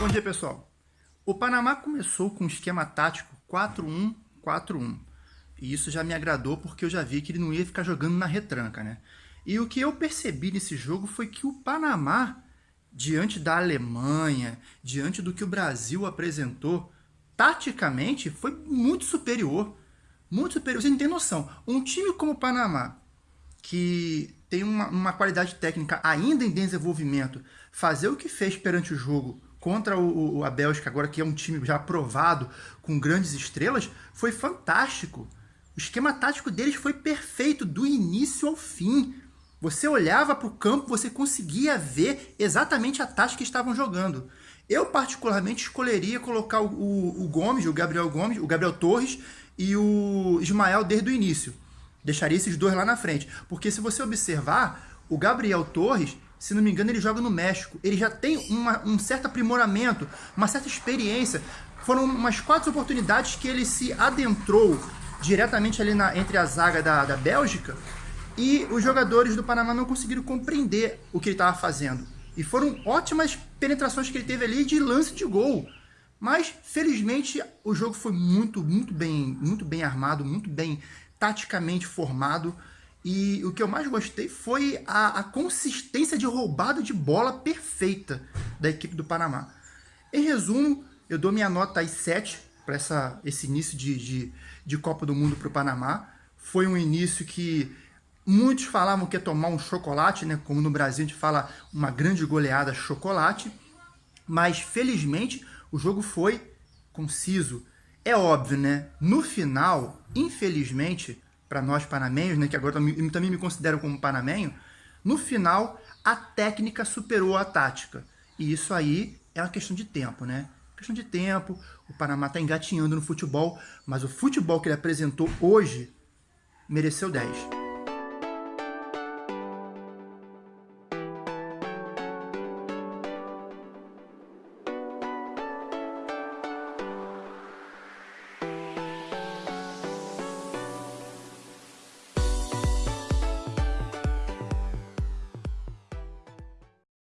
Bom dia, pessoal. O Panamá começou com um esquema tático 4-1-4-1. E isso já me agradou porque eu já vi que ele não ia ficar jogando na retranca, né? E o que eu percebi nesse jogo foi que o Panamá, diante da Alemanha, diante do que o Brasil apresentou, taticamente foi muito superior. Muito superior. Você não tem noção. Um time como o Panamá, que tem uma, uma qualidade técnica ainda em desenvolvimento, fazer o que fez perante o jogo contra o, o, a Bélgica, agora que é um time já aprovado, com grandes estrelas, foi fantástico. O esquema tático deles foi perfeito, do início ao fim. Você olhava para o campo, você conseguia ver exatamente a tática que estavam jogando. Eu, particularmente, escolheria colocar o, o, o Gomes, o Gabriel Gomes, o Gabriel Torres e o Ismael desde o início. Deixaria esses dois lá na frente. Porque se você observar, o Gabriel Torres se não me engano, ele joga no México. Ele já tem uma, um certo aprimoramento, uma certa experiência. Foram umas quatro oportunidades que ele se adentrou diretamente ali na, entre a zaga da, da Bélgica e os jogadores do Panamá não conseguiram compreender o que ele estava fazendo. E foram ótimas penetrações que ele teve ali de lance de gol. Mas, felizmente, o jogo foi muito, muito bem, muito bem armado, muito bem taticamente formado. E o que eu mais gostei foi a, a consistência de roubada de bola perfeita da equipe do Panamá. Em resumo, eu dou minha nota aí 7 para esse início de, de, de Copa do Mundo para o Panamá. Foi um início que muitos falavam que ia tomar um chocolate, né? como no Brasil a gente fala uma grande goleada chocolate. Mas felizmente o jogo foi conciso. É óbvio, né? No final, infelizmente, para nós panamenhos, né, que agora também, me considero como panamenho, no final a técnica superou a tática. E isso aí é uma questão de tempo, né? Questão de tempo, o Panamá está engatinhando no futebol, mas o futebol que ele apresentou hoje mereceu 10.